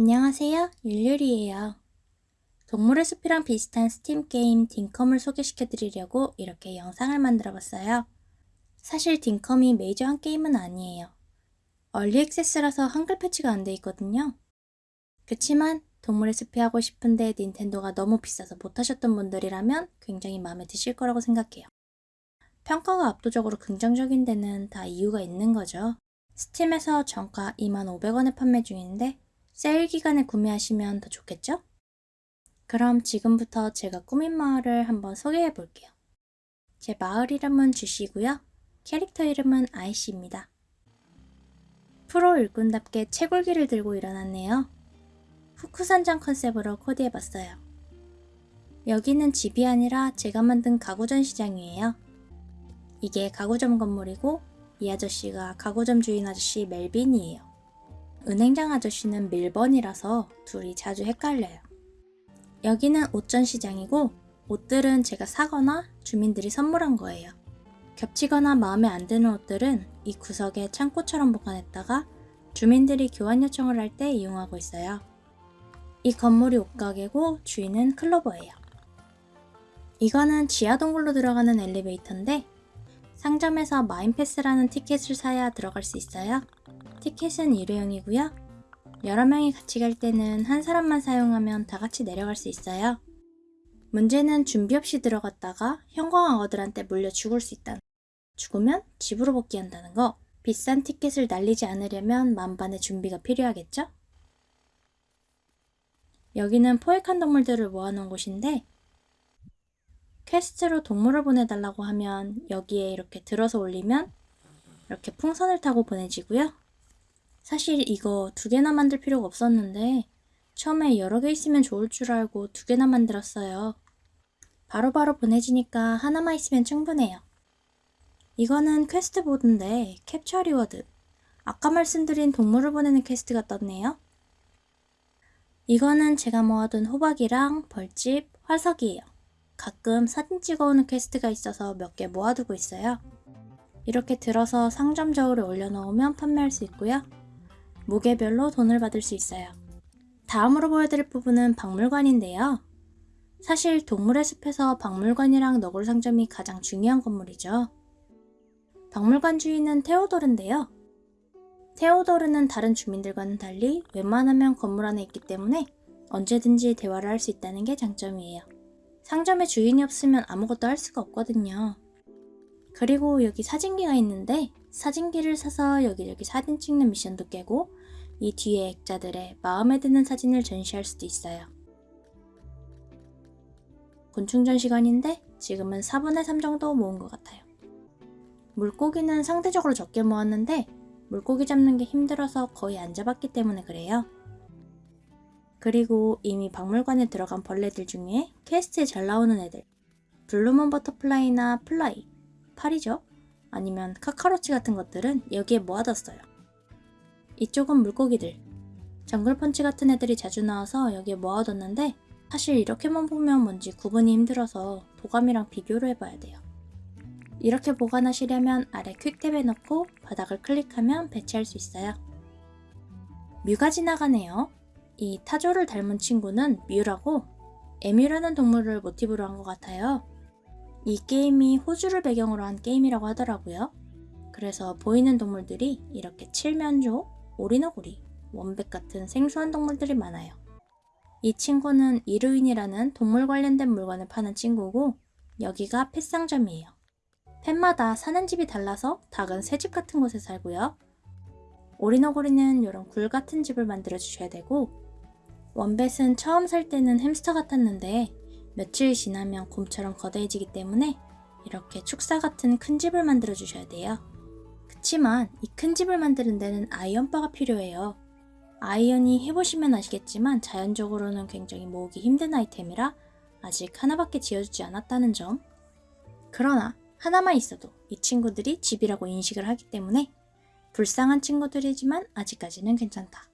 안녕하세요. 율율이에요. 동물의 숲이랑 비슷한 스팀 게임 딩컴을 소개시켜 드리려고 이렇게 영상을 만들어 봤어요. 사실 딩컴이 메이저한 게임은 아니에요. early access라서 한글 패치가 안 돼 있거든요. 그치만 동물의 숲이 하고 싶은데 닌텐도가 너무 비싸서 못하셨던 분들이라면 굉장히 마음에 드실 거라고 생각해요. 평가가 압도적으로 긍정적인 데는 다 이유가 있는 거죠. 스팀에서 정가 25,500원에 판매 중인데 세일 기간에 구매하시면 더 좋겠죠? 그럼 지금부터 제가 꾸민 마을을 한번 소개해 볼게요. 제 마을 이름은 주시고요. 캐릭터 이름은 아이씨입니다. 프로 일꾼답게 채굴기를 들고 일어났네요. 후크산장 컨셉으로 코디해봤어요. 여기는 집이 아니라 제가 만든 가구전 시장이에요. 이게 가구점 건물이고 이 아저씨가 가구점 주인 아저씨 멜빈이에요. 은행장 아저씨는 밀번이라서 둘이 자주 헷갈려요. 여기는 옷전 시장이고 옷들은 제가 사거나 주민들이 선물한 거예요. 겹치거나 마음에 안 드는 옷들은 이 구석에 창고처럼 보관했다가 주민들이 교환 요청을 할 때 이용하고 있어요. 이 건물이 옷가게고 주인은 클로버예요. 이거는 지하 동굴로 들어가는 엘리베이터인데 상점에서 마인패스라는 티켓을 사야 들어갈 수 있어요. 티켓은 일회용이고요. 여러 명이 같이 갈 때는 한 사람만 사용하면 다 같이 내려갈 수 있어요. 문제는 준비 없이 들어갔다가 형광악어들한테 물려 죽을 수 있다는 죽으면 집으로 복귀한다는 거. 비싼 티켓을 날리지 않으려면 만반의 준비가 필요하겠죠? 여기는 포획한 동물들을 모아놓은 곳인데 quest로 동물을 보내달라고 하면 여기에 이렇게 들어서 올리면 이렇게 풍선을 타고 보내지고요. 사실 이거 두 개나 만들 필요가 없었는데 처음에 여러 개 있으면 좋을 줄 알고 두 개나 만들었어요. 바로바로 바로 보내지니까 하나만 있으면 충분해요. 이거는 quest board인데 capture reward. 아까 말씀드린 동물을 보내는 quest가 떴네요. 이거는 제가 모아둔 호박이랑 벌집, 화석이에요. 가끔 사진 찍어오는 quest가 있어서 몇 개 모아두고 있어요. 이렇게 들어서 상점 저울에 올려놓으면 판매할 수 있고요. 무게별로 돈을 받을 수 있어요. 다음으로 보여드릴 부분은 박물관인데요. 사실 동물의 숲에서 박물관이랑 너굴 상점이 가장 중요한 건물이죠. 박물관 주인은 테오도르인데요. 테오도르는 다른 주민들과는 달리 웬만하면 건물 안에 있기 때문에 언제든지 대화를 할 수 있다는 게 장점이에요. 상점에 주인이 없으면 아무것도 할 수가 없거든요. 그리고 여기 사진기가 있는데 사진기를 사서 여기저기 사진 찍는 미션도 깨고 이 뒤에 액자들의 마음에 드는 사진을 전시할 수도 있어요. 곤충전 시간인데 지금은 4분의 3 정도 모은 것 같아요. 물고기는 상대적으로 적게 모았는데 물고기 잡는 게 힘들어서 거의 안 잡았기 때문에 그래요. 그리고 이미 박물관에 들어간 벌레들 중에 quest에 잘 나오는 애들 blue moon butterfly나 fly, 파리죠? 아니면 cockroach 같은 것들은 여기에 모아뒀어요. 이쪽은 물고기들. jungle perch 같은 애들이 자주 나와서 여기에 모아뒀는데 사실 이렇게만 보면 뭔지 구분이 힘들어서 도감이랑 비교를 해봐야 돼요. 이렇게 보관하시려면 아래 퀵탭에 넣고 바닥을 클릭하면 배치할 수 있어요. 뮤가 지나가네요. 이 타조를 닮은 친구는 뮤라고 에뮤라는 동물을 모티브로 한 것 같아요. 이 게임이 호주를 배경으로 한 게임이라고 하더라고요. 그래서 보이는 동물들이 이렇게 칠면조, 오리너구리, 원백 같은 생소한 동물들이 많아요. 이 친구는 이루인이라는 동물 관련된 물건을 파는 친구고 여기가 펫상점이에요. 펫마다 사는 집이 달라서 닭은 새집 같은 곳에 살고요. 오리너구리는 이런 굴 같은 집을 만들어 주셔야 되고 원뱃은 처음 살 때는 햄스터 같았는데 며칠 지나면 곰처럼 거대해지기 때문에 이렇게 축사 같은 큰 집을 만들어 주셔야 돼요. 그치만 이 큰 집을 만드는 데는 iron bar가 필요해요. 아이언이 해보시면 아시겠지만 자연적으로는 굉장히 모으기 힘든 아이템이라 아직 하나밖에 지어주지 않았다는 점. 그러나 하나만 있어도 이 친구들이 집이라고 인식을 하기 때문에 불쌍한 친구들이지만 아직까지는 괜찮다.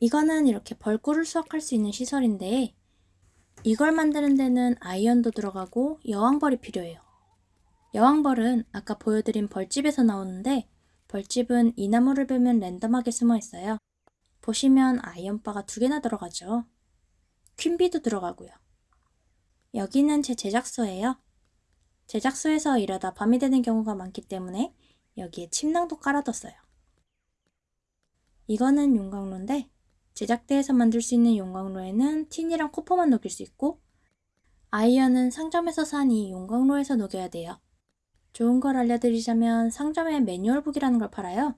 이거는 이렇게 벌꿀을 수확할 수 있는 시설인데 이걸 만드는 데는 iron도 들어가고 여왕벌이 필요해요. 여왕벌은 아까 보여드린 벌집에서 나오는데 벌집은 이 나무를 베면 랜덤하게 숨어 있어요. 보시면 아이언바가 두 개나 들어가죠. 퀸비도 들어가고요. 여기는 제 제작소예요. 제작소에서 일하다 밤이 되는 경우가 많기 때문에 여기에 침낭도 깔아뒀어요. 이거는 용광로인데 제작대에서 만들 수 있는 용광로에는 틴이랑 코퍼만 녹일 수 있고 아이언은 상점에서 산 뒤 용광로에서 녹여야 돼요. 좋은 걸 알려드리자면 상점에 manual book이라는 걸 팔아요.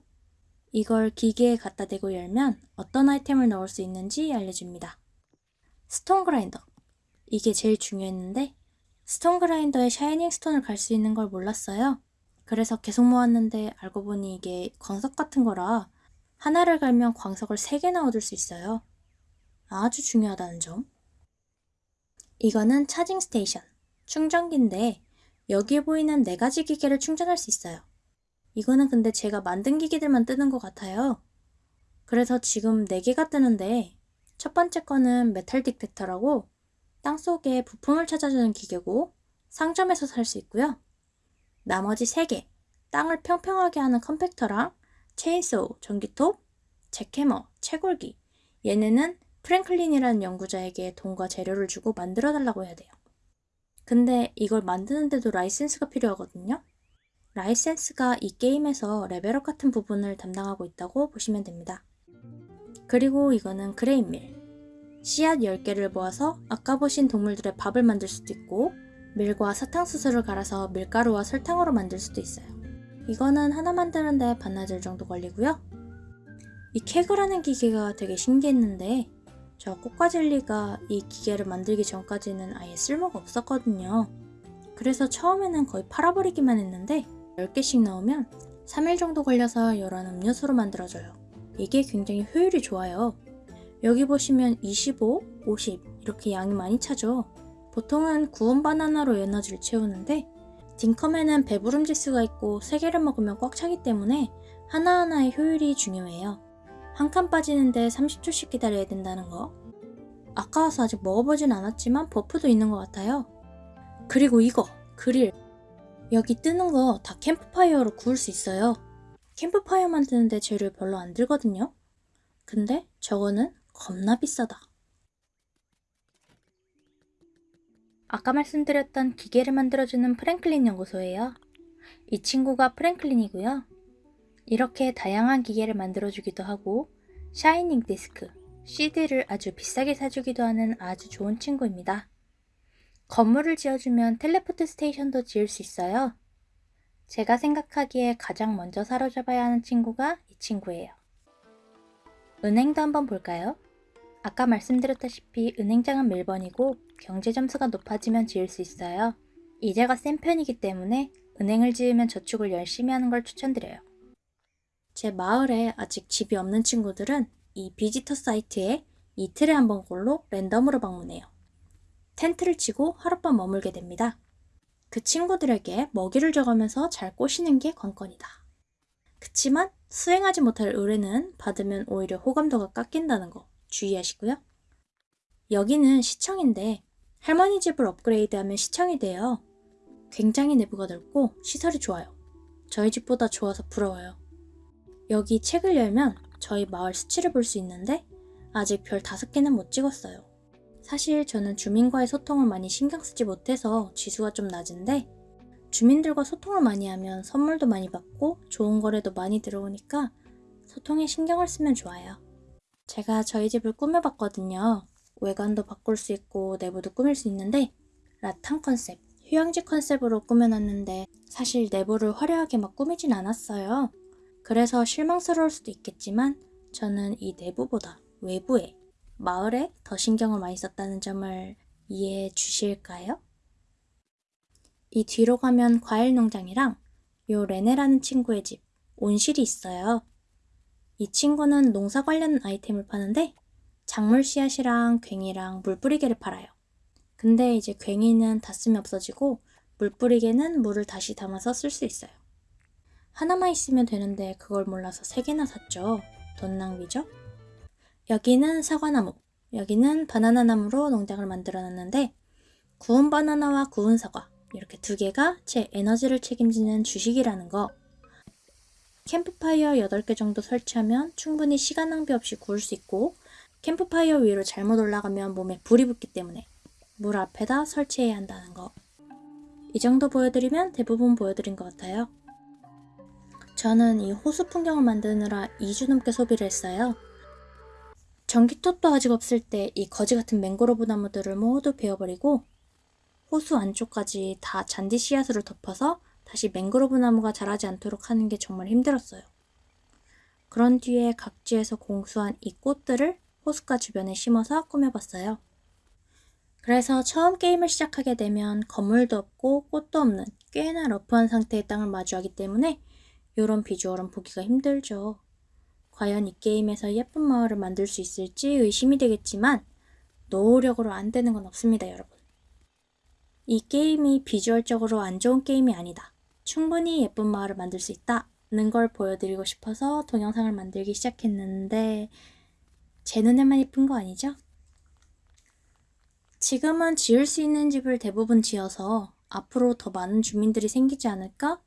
이걸 기계에 갖다 대고 열면 어떤 아이템을 넣을 수 있는지 알려줍니다. stone grinder. 이게 제일 중요했는데 stone grinder에 shining stone을 갈 수 있는 걸 몰랐어요. 그래서 계속 모았는데 알고 보니 이게 광석 같은 거라 하나를 갈면 광석을 3개나 얻을 수 있어요. 아주 중요하다는 점. 이거는 charging station, 충전기인데 여기에 보이는 네 가지 기계를 충전할 수 있어요. 이거는 근데 제가 만든 기계들만 뜨는 것 같아요. 그래서 지금 4개가 뜨는데 첫 번째 거는 metal detector라고 땅속에 부품을 찾아주는 기계고 상점에서 살 수 있고요. 나머지 3개, 땅을 평평하게 하는 compactor랑 chainsaw, 전기톱, jackhammer, 채굴기. 얘네는 프랭클린이라는 연구자에게 돈과 재료를 주고 만들어 달라고 해야 돼요. 근데 이걸 만드는데도 라이센스가 필요하거든요. 라이센스가 이 게임에서 level up 같은 부분을 담당하고 있다고 보시면 됩니다. 그리고 이거는 grain mill. 씨앗 10개를 모아서 아까 보신 동물들의 밥을 만들 수도 있고 밀과 사탕수수를 갈아서 밀가루와 설탕으로 만들 수도 있어요. 이거는 하나 만드는데 반나절 정도 걸리고요. 이 캐그라는 기계가 되게 신기했는데 저 꽃가젤리가 이 기계를 만들기 전까지는 아예 쓸모가 없었거든요. 그래서 처음에는 거의 팔아버리기만 했는데 10개씩 넣으면 3일 정도 걸려서 이런 음료수로 만들어져요. 이게 굉장히 효율이 좋아요. 여기 보시면 25, 50 이렇게 양이 많이 차죠. 보통은 구운 바나나로 에너지를 채우는데 딩컴에는 배부름 지수가 있고 3개를 먹으면 꽉 차기 때문에 하나하나의 효율이 중요해요. 한 칸 빠지는데 30초씩 기다려야 된다는 거. 아까워서 아직 먹어보진 않았지만 buff도 있는 것 같아요. 그리고 이거, 그릴. 여기 뜨는 거 다 캠프파이어로 구울 수 있어요. 캠프파이어 만드는데 재료 별로 안 들거든요. 근데 저거는 겁나 비싸다. 아까 말씀드렸던 기계를 만들어주는 프랭클린 연구소예요. 이 친구가 프랭클린이고요. 이렇게 다양한 기계를 만들어주기도 하고 shining disc, CD를 아주 비싸게 사주기도 하는 아주 좋은 친구입니다. 건물을 지어주면 teleport station도 지을 수 있어요. 제가 생각하기에 가장 먼저 사로잡아야 하는 친구가 이 친구예요. 은행도 한번 볼까요? 아까 말씀드렸다시피 은행장은 밀번이고 경제 점수가 높아지면 지을 수 있어요. 이제가 센 편이기 때문에 은행을 지으면 저축을 열심히 하는 걸 추천드려요. 제 마을에 아직 집이 없는 친구들은 이 비지터 사이트에 이틀에 한 번꼴로 랜덤으로 방문해요. 텐트를 치고 하룻밤 머물게 됩니다. 그 친구들에게 먹이를 줘가면서 잘 꼬시는 게 관건이다. 그치만 수행하지 못할 의뢰는 받으면 오히려 호감도가 깎인다는 거 주의하시고요. 여기는 시청인데 할머니 집을 업그레이드하면 시청이 돼요. 굉장히 내부가 넓고 시설이 좋아요. 저희 집보다 좋아서 부러워요. 여기 책을 열면 저희 마을 수치를 볼 수 있는데 아직 별 다섯 개는 못 찍었어요. 사실 저는 주민과의 소통을 많이 신경 쓰지 못해서 지수가 좀 낮은데 주민들과 소통을 많이 하면 선물도 많이 받고 좋은 거래도 많이 들어오니까 소통에 신경을 쓰면 좋아요. 제가 저희 집을 꾸며봤거든요. 외관도 바꿀 수 있고 내부도 꾸밀 수 있는데 라탄 컨셉, 휴양지 컨셉으로 꾸며놨는데 사실 내부를 화려하게 막 꾸미진 않았어요. 그래서 실망스러울 수도 있겠지만 저는 이 내부보다 외부에 마을에 더 신경을 많이 썼다는 점을 이해해 주실까요? 이 뒤로 가면 과일 농장이랑 요 레네라는 친구의 집, 온실이 있어요. 이 친구는 농사 관련 아이템을 파는데 작물 씨앗이랑 괭이랑 물뿌리개를 팔아요. 근데 이제 괭이는 다 쓰면 없어지고 물뿌리개는 물을 다시 담아서 쓸 수 있어요. 하나만 있으면 되는데 그걸 몰라서 세 개나 샀죠. 돈 낭비죠? 여기는 사과나무, 여기는 바나나 나무로 농장을 만들어 놨는데 구운 바나나와 구운 사과 이렇게 두 개가 제 에너지를 책임지는 주식이라는 거. 캠프파이어 8개 정도 설치하면 충분히 시간 낭비 없이 구울 수 있고 캠프파이어 위로 잘못 올라가면 몸에 불이 붙기 때문에 물 앞에다 설치해야 한다는 거. 이 정도 보여드리면 대부분 보여드린 것 같아요. 저는 이 호수 풍경을 만드느라 2주 넘게 소비를 했어요. 전기톱도 아직 없을 때 이 거지 같은 맹그로브 나무들을 모두 베어버리고 호수 안쪽까지 다 잔디 씨앗으로 덮어서 다시 맹그로브 나무가 자라지 않도록 하는 게 정말 힘들었어요. 그런 뒤에 각지에서 공수한 이 꽃들을 호숫가 주변에 심어서 꾸며봤어요. 그래서 처음 게임을 시작하게 되면 건물도 없고 꽃도 없는 꽤나 러프한 상태의 땅을 마주하기 때문에 이런 비주얼은 보기가 힘들죠. 과연 이 게임에서 예쁜 마을을 만들 수 있을지 의심이 되겠지만 노력으로 안 되는 건 없습니다, 여러분. 이 게임이 비주얼적으로 안 좋은 게임이 아니다. 충분히 예쁜 마을을 만들 수 있다는 걸 보여드리고 싶어서 동영상을 만들기 시작했는데 제 눈에만 예쁜 거 아니죠? 지금은 지을 수 있는 집을 대부분 지어서 앞으로 더 많은 주민들이 생기지 않을까?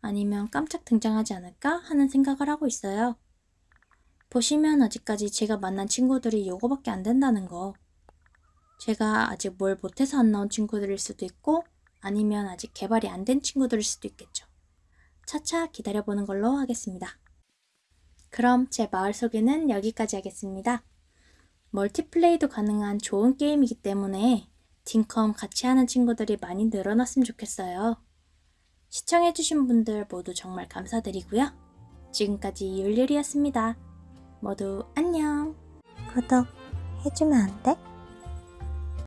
아니면 깜짝 등장하지 않을까? 하는 생각을 하고 있어요. 보시면 아직까지 제가 만난 친구들이 요거밖에 안 된다는 거. 제가 아직 뭘 못해서 안 나온 친구들일 수도 있고 아니면 아직 개발이 안 된 친구들일 수도 있겠죠. 차차 기다려보는 걸로 하겠습니다. 그럼 제 마을 소개는 여기까지 하겠습니다. 멀티플레이도 가능한 좋은 게임이기 때문에 딩컴 같이 하는 친구들이 많이 늘어났으면 좋겠어요. 시청해주신 분들 모두 정말 감사드리고요. 지금까지 율율이었습니다. 모두 안녕. 구독 해주면 안 돼?